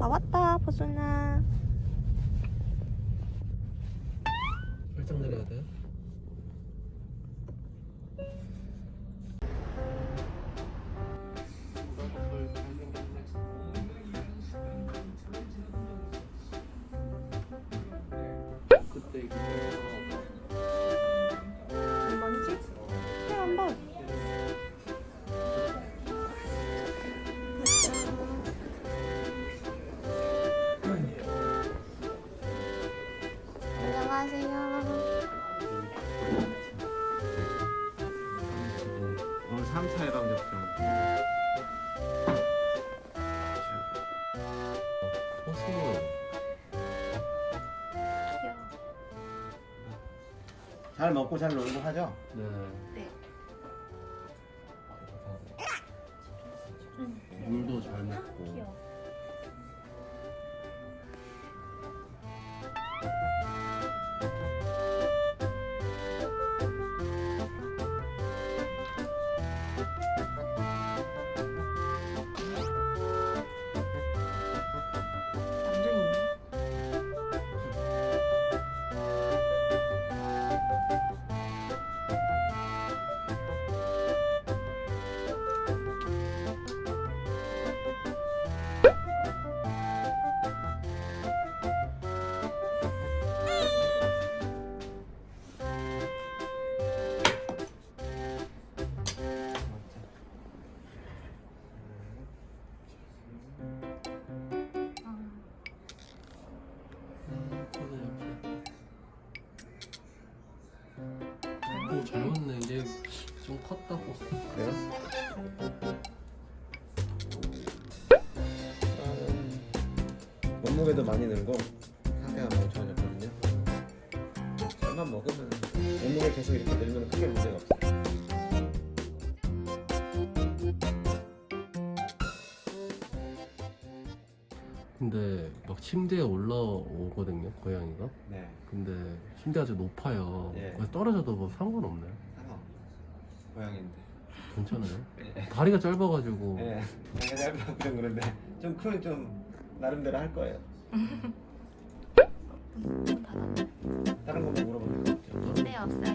나왔다 보순아 살짝 내려야 돼. 3차에 당겼죠. 호수 귀여워 잘 먹고 잘 놀고 하죠? 네. 네 좀 컸다고. 그래요? 나는 몸무게도 많이 늘고 상태가 많이 좋아졌거든요. 잘만 먹으면 몸무게 계속 이렇게 늘면 크게 문제가 없어요. 근데 막 침대에 올라오거든요, 고양이가. 네. 근데 침대가 좀 높아요. 예. 그래서 떨어져도 뭐 상관없나요? 고양인데. 괜찮아요? 예. 다리가 짧아가지고. 예. 내가 짧아서 좀 그런데 좀 크면 좀 나름대로 할 거예요. 다른 거뭐 물어보는 거 없죠? 네 없어요